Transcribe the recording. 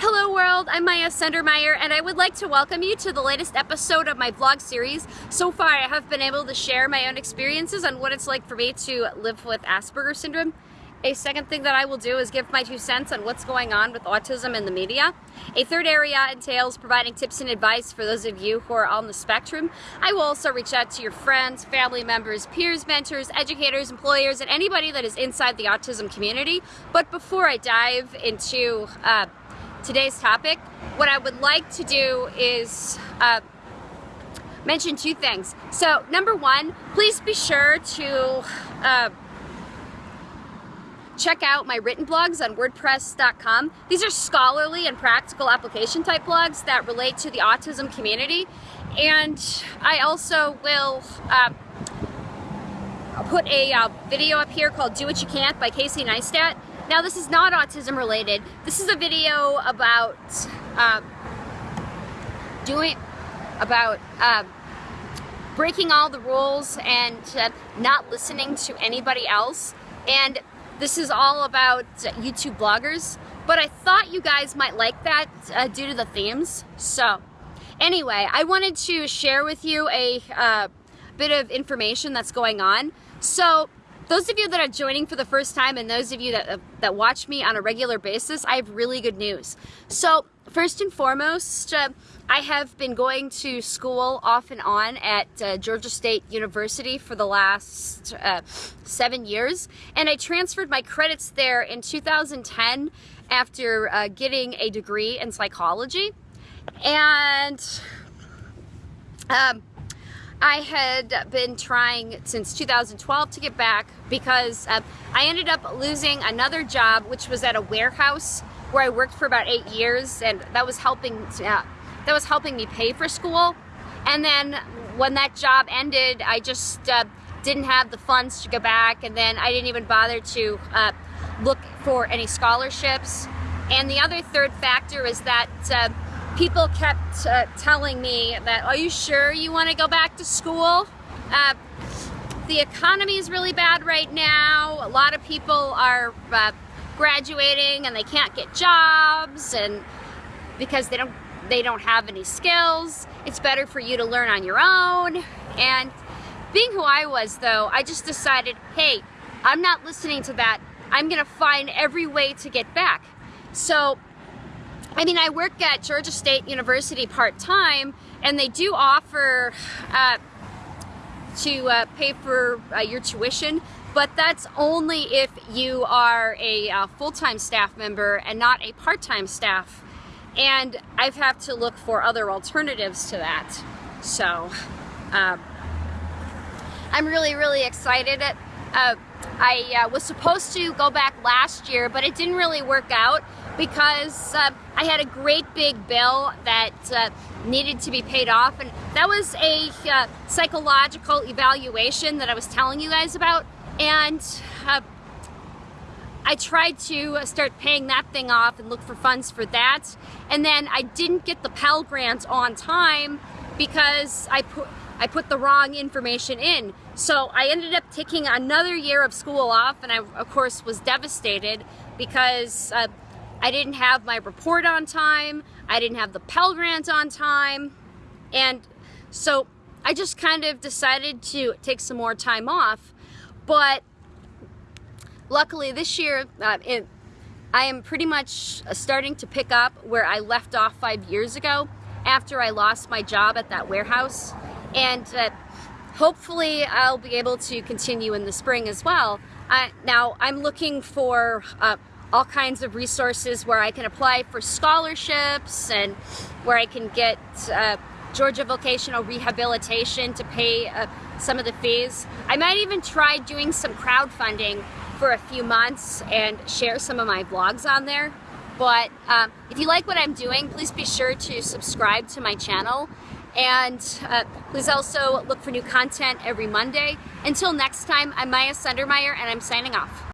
Hello world, I'm Maya Sundermeyer and I would like to welcome you to the latest episode of my vlog series. So far I have been able to share my own experiences on what it's like for me to live with Asperger's syndrome. A second thing that I will do is give my two cents on what's going on with autism in the media. A third area entails providing tips and advice for those of you who are on the spectrum. I will also reach out to your friends, family members, peers, mentors, educators, employers, and anybody that is inside the autism community. But before I dive into uh, today's topic, what I would like to do is uh, mention two things. So number one, please be sure to uh, check out my written blogs on wordpress.com. These are scholarly and practical application type blogs that relate to the autism community. And I also will uh, put a uh, video up here called Do What You Can't by Casey Neistat now this is not autism related. This is a video about uh, doing, about uh, breaking all the rules and uh, not listening to anybody else. And this is all about YouTube bloggers. But I thought you guys might like that uh, due to the themes. So anyway, I wanted to share with you a uh, bit of information that's going on. So those of you that are joining for the first time and those of you that, that watch me on a regular basis, I have really good news. So first and foremost, uh, I have been going to school off and on at uh, Georgia State University for the last uh, seven years, and I transferred my credits there in 2010 after uh, getting a degree in psychology. And um, I had been trying since 2012 to get back because uh, I ended up losing another job, which was at a warehouse where I worked for about eight years, and that was helping uh, that was helping me pay for school. And then when that job ended, I just uh, didn't have the funds to go back, and then I didn't even bother to uh, look for any scholarships. And the other third factor is that uh, people kept uh, telling me that, are you sure you want to go back to school? Uh, the economy is really bad right now. A lot of people are uh, graduating and they can't get jobs and because they don't they don't have any skills. It's better for you to learn on your own. And being who I was though, I just decided, hey, I'm not listening to that. I'm gonna find every way to get back. So I mean, I work at Georgia State University part-time, and they do offer uh, to uh, pay for uh, your tuition, but that's only if you are a uh, full-time staff member and not a part-time staff. And I've had to look for other alternatives to that. So, um, I'm really, really excited. Uh, I uh, was supposed to go back last year, but it didn't really work out because uh, I had a great big bill that uh, needed to be paid off and that was a uh, psychological evaluation that I was telling you guys about and uh, I tried to start paying that thing off and look for funds for that and then I didn't get the Pell Grant on time because I put I put the wrong information in. So I ended up taking another year of school off and I of course was devastated because uh, I didn't have my report on time, I didn't have the Pell Grant on time, and so I just kind of decided to take some more time off, but luckily this year, uh, it, I am pretty much starting to pick up where I left off five years ago after I lost my job at that warehouse, and uh, hopefully I'll be able to continue in the spring as well. Uh, now I'm looking for uh, all kinds of resources where I can apply for scholarships and where I can get uh, Georgia Vocational Rehabilitation to pay uh, some of the fees. I might even try doing some crowdfunding for a few months and share some of my blogs on there. But um, if you like what I'm doing, please be sure to subscribe to my channel. And uh, please also look for new content every Monday. Until next time, I'm Maya Sundermeyer and I'm signing off.